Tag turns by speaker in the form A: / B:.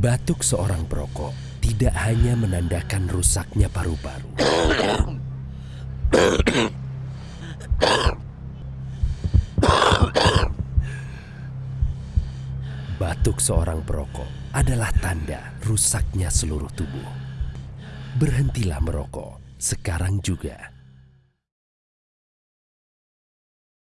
A: Batuk seorang perokok tidak hanya menandakan rusaknya paru-paru. Batuk seorang perokok adalah tanda rusaknya seluruh tubuh. Berhentilah merokok sekarang juga.